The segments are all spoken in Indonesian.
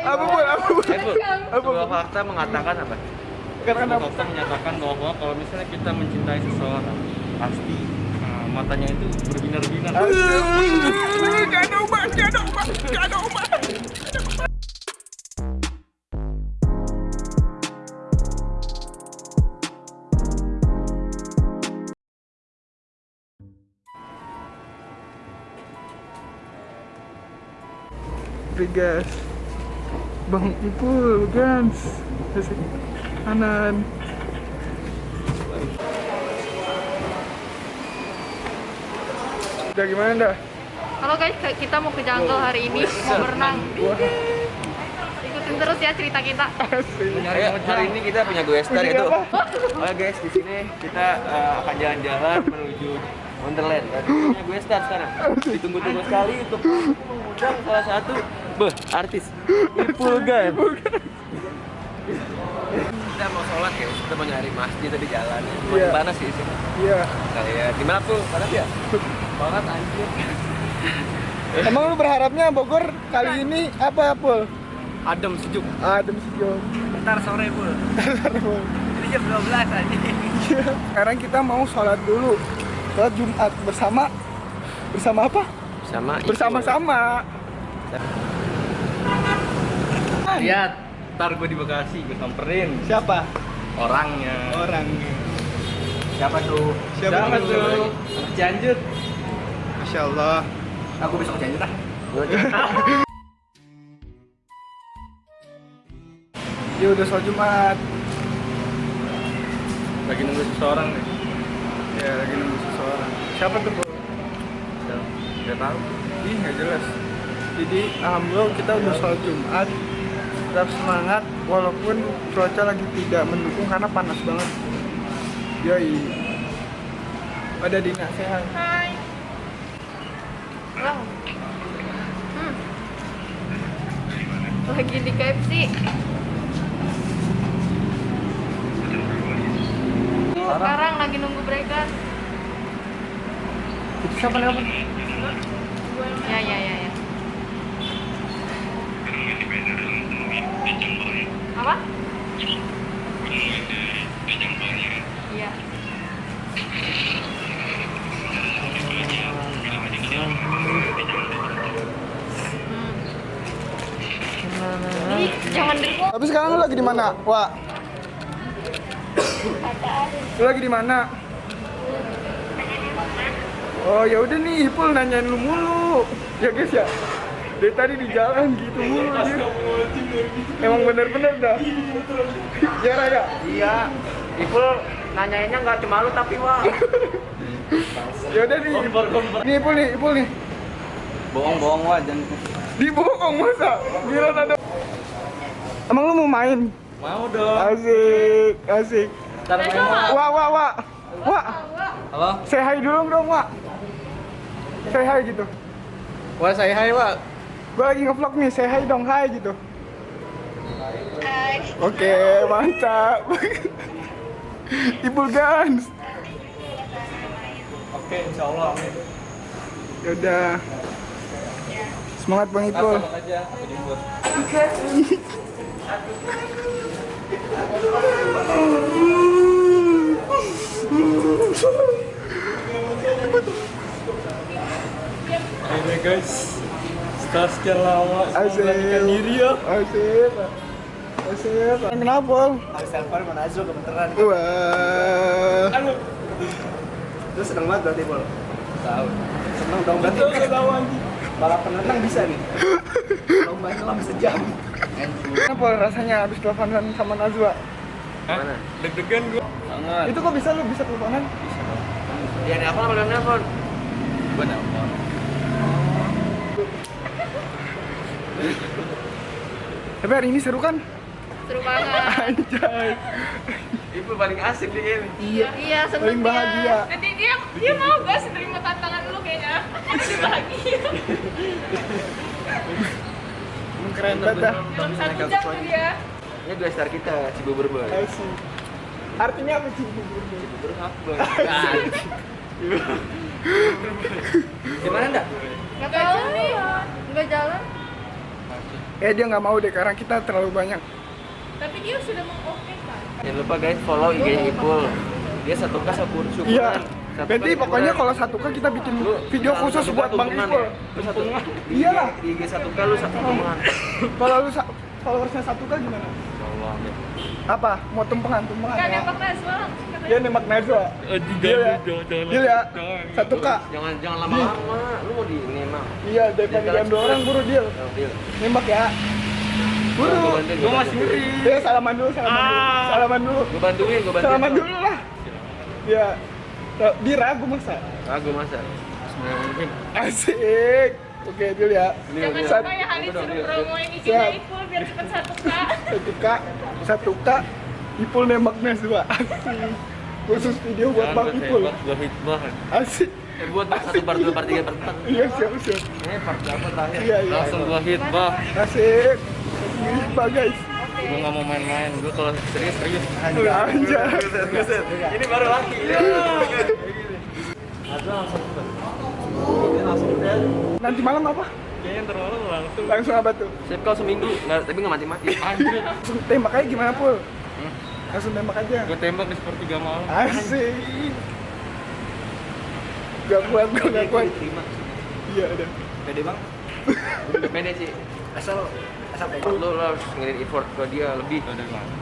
Apa pun? Apa pun? Eh, Apa sebuah pun? fakta mengatakan apa? Karena fakta menyatakan bahwa kalau misalnya kita mencintai seseorang, pasti uh, matanya itu berbinar-binar. Gak ada obat, gak ada obat, gak ada obat. Gas Bang Ipul, Gans Kasih kanan Udah gimana dah? Halo guys, kita mau ke jungle hari ini, mau berenang. Ikutin terus ya cerita kita. asik Ayo, hari ini kita punya gue star Punya itu. Oke guys, di sini kita uh, akan jalan-jalan menuju Wonderland. Dan punya gue star sekarang. Ditunggu-tunggu sekali untuk mengundang salah satu beh artis Ipul Gan. Kita mau sholat ya, kita mau nyari masjid tadi jalan. Cuma Iya. panas sih sini. Iya Kayak di mana tuh? Panas ya? Panas anjir. Emang lu berharapnya Bogor kali ini apa, Pul? Adem sejuk. Adem sejuk Ntar sore pul. Ini jam 12 aja. Sekarang kita mau sholat dulu Sholat Jumat bersama Bersama apa? Sama Bersama-sama Lihat, ntar gue di Bekasi, gue samperin Siapa? orangnya. Orang Siapa tuh? Siapa tuh? Cianjur. Masya Allah Aku besok Cianjur ah. Ya udah sholat Jumat Lagi nunggu seseorang nih. Ya lagi nunggu seseorang Siapa tuh, Pul? Gak tahu. Ih, nggak jelas. Jadi alhamdulillah kita udah sholat Jumat. Tetap semangat walaupun cuaca lagi tidak mendukung karena panas banget. Yoi. Ada Dina sehat. Hai. Wow. Hmm. Lagi di KFC. Sekarang lagi nunggu mereka. Itu siapa apa? Ya ya ya ya. Apa? Iya. Hmm. Jangan. Tapi sekarang lu lagi di mana, Wak? Lu lagi di mana? Oh ya udah nih, Ipul nanyain lu mulu. Ya guys ya. Dari tadi di jalan gitu mulu dia. Emang bener-bener dah. ya Raya. Iya. Ipul nanyainnya nggak cuma lu tapi wah. Ya udah nih. Nih Ipul nih, Ipul nih. Bohong-bohong wah jangan. Dibohong masa? Gila ada. Emang lu mau main? Mau dong. Asik, asik. Wah, wah, wah. Wah, Halo. say hi dulu dong, Wak. Say hi gitu. Wah saya hai wah. Gue lagi nge-vlog nih, say hi dong, hi gitu. Oke, mantap. Ibu Gans. Oke, insya Allah. Yaudah. Semangat Bang Ipul. aja. Aku jemput. Akhirnya guys, setelah sekian lama memberanikan diri ya. Asik. Asik. Kenapa? Habis telepon mau Nazul kebetulan. Wah. Terus seneng banget berarti Pol. Tahu. Seneng dong berarti. Betul tahu anjing. Balapan renang bisa nih. Lomba nyelam sejam. Kenapa rasanya habis teleponan sama Najwa? Mana? Deg-degan gua. Sangat. Itu kok bisa lu bisa teleponan? Ya nelpon apa nelpon? Gua nelpon. Tapi hari ini seru kan? Seru banget. Anjay. Ibu paling asik di ini. Iya. Iya, seneng Paling bahagia. Nanti dia dia mau gak sih terima tantangan lu kayaknya. Dia bahagia. Keren banget. Dalam satu jam tuh dia. Ini dua star kita, Cibubur Boy. Artinya apa sih? Cibubur Boy. Di mana enggak? Gak tahu nih. Enggak jalan. Eh dia nggak mau deh karena kita terlalu banyak Tapi dia sudah mengoke kan. Jangan lupa guys follow IG Ipul. Dia satu kas syukur syukuran. iya berarti pokoknya kalau satu kan kita bikin Lu video khusus satu buat bang tumpengan Ipul ya. Lu satu Iyalah. Di IG satu K lu satu tumpengan. kalau lu followersnya satu kan gimana? Allah. apa? Mau tumpengan tumpengan Kan ya? nembak dia nembak Najwa Deal ya? Deal ya? Satu kak Jangan jangan lama-lama. Lu mau di ini iya daripada Dia diambil orang buru deal Oh, deal. nembak ya. Buru. Gua gua bantuin. dia salaman dulu salaman dulu. Salaman dulu. Gua bantuin, gua bantuin. salaman dulu lah. Ya Ra- dia ragu masa? Ragu masa. asik oke deal ya Jangan lupa ya Hani Udah, suruh promoin Siap. IG-nya Ipul biar cepet satu kak. satu kak satu kak Ipul nembak Najwa asik khusus video buat bang Ipul Gua hitbah. asik Eh, buat satu part dua part tiga part empat. iya siap siap Eh, part berapa terakhir? Iya, iya. Langsung gua hitbah. asik Gispa guys Gua nggak mau main-main. Gua kalau serius serius. Anjay. Ini baru laki. Nanti malam apa? Kayaknya terlalu langsung. Langsung apa tuh? Sip kau seminggu, nggak, tapi nggak mati-mati. Anjir. Langsung tembak aja gimana pul? Langsung tembak aja. Gua tembak di sepertiga malam. Asik. Gak kuat, gue gak kuat. Terima. Iya ada. Pede bang? Pede sih. Asal asal lu, lu harus ngirim effort ke dia lebih. Udah.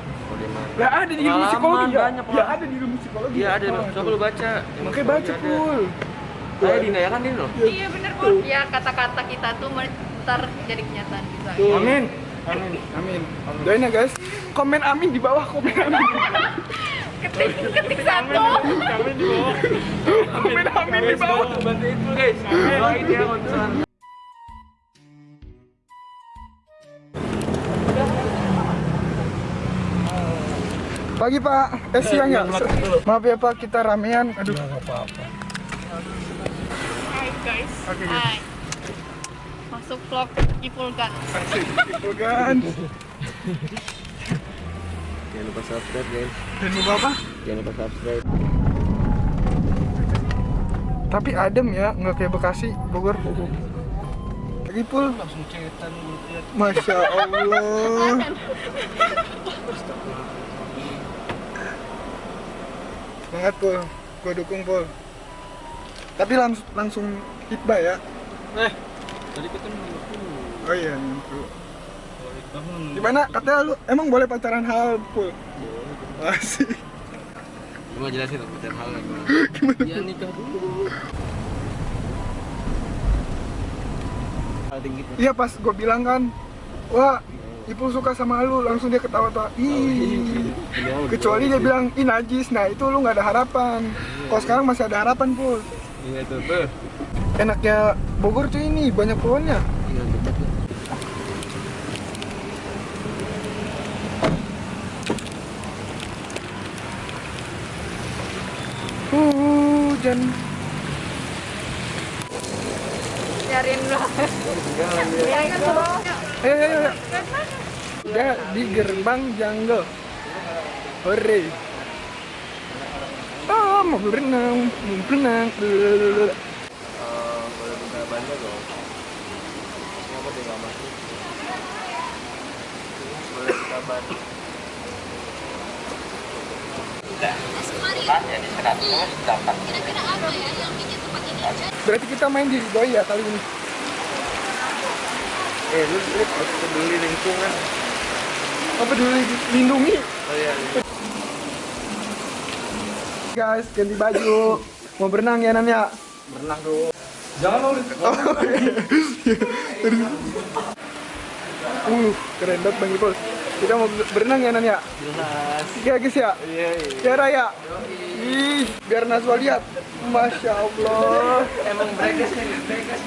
Lah ada di ilmu psikologi ya? banyak, Ya ada di ilmu psikologi. Iya ada. Coba lu baca. Makanya baca pul. Saya Dina ya kan Dina loh. Iya bener Pul. Ya kata-kata kita tuh ntar jadi kenyataan kita. Tuh. Amin. Amin. Amin. Doain ya guys. Komen amin di bawah komen amin. Ketik ketik satu. komen amin di bawah. Bantu itu guys. Doain ya konsen. Pagi Pak. Eh siang ya. Maaf ya Pak kita ramean. Aduh. Hai guys. Oke, guys. Hai. Masuk vlog Ipul. Asik. Gitu kan. Jangan lupa subscribe guys. Dan lupa apa? Jangan lupa subscribe. Tapi adem ya, nggak kayak Bekasi, Bogor. Lagi pul. Langsung cetan lihat. Masya Allah. Semangat pul, gue dukung pul. Tapi langs langsung hitbah ya. Eh, tadi kita nunggu. Oh iya, bangun. Gimana? Katanya lu emang boleh pacaran hal pul? Asik. Gua mau jelasin pacar hal lagi. Iya nikah dulu. Iya pas gue bilang kan, wah Ipul suka sama lu, langsung dia ketawa-tawa. Ih, kecuali dia bilang, ih najis, nah itu lu nggak ada harapan. Kalau sekarang masih ada harapan pul. Iya tuh, tuh. Enaknya Bogor tuh ini banyak pohonnya. Iya, tuh. Hujan. Nyariin lu. Nyariin lu. Ayo, ayo, ayo. Udah di gerbang jungle. Hore. Oh, mau berenang, mau berenang. Eh, boleh buka bannya dong. Kenapa dia nggak masuk? Boleh buka ban. Berarti kita main di doi ya kali ini. Eh, lu lu harus peduli lingkungan. Apa dulu lindungi? Oh iya. iya. Guys, ganti baju. Mau berenang ya Nan ya? Berenang dulu. Jangan lu. Uh, keren banget Bang Ipul. Kita mau berenang ya Nan ya? Jelas. Ya guys ya? Iya, iya. Ya Raya? Ih, biar Nazwa lihat. Masya Allah. Emang breakers nih, breakers.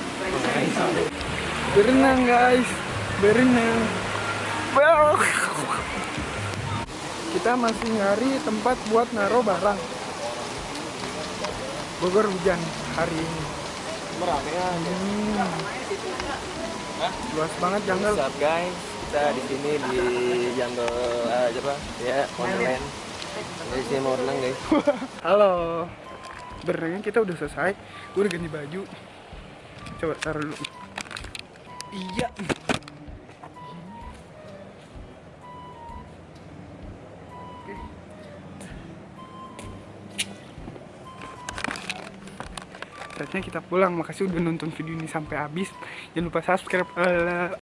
Berenang guys, berenang. Well. Kita masih nyari tempat buat naruh barang. Bogor hujan hari ini. Meramean. Hmm. Luas banget jungle. What's up guys? Kita di sini di jungle eh, apa? Ya, Wonderland. Di sini mau renang guys. Halo. Berenang kita udah selesai. Gue udah ganti baju. Coba taruh dulu. Iya. Saatnya kita pulang. Makasih udah nonton video ini sampai habis. Jangan lupa subscribe. Eh,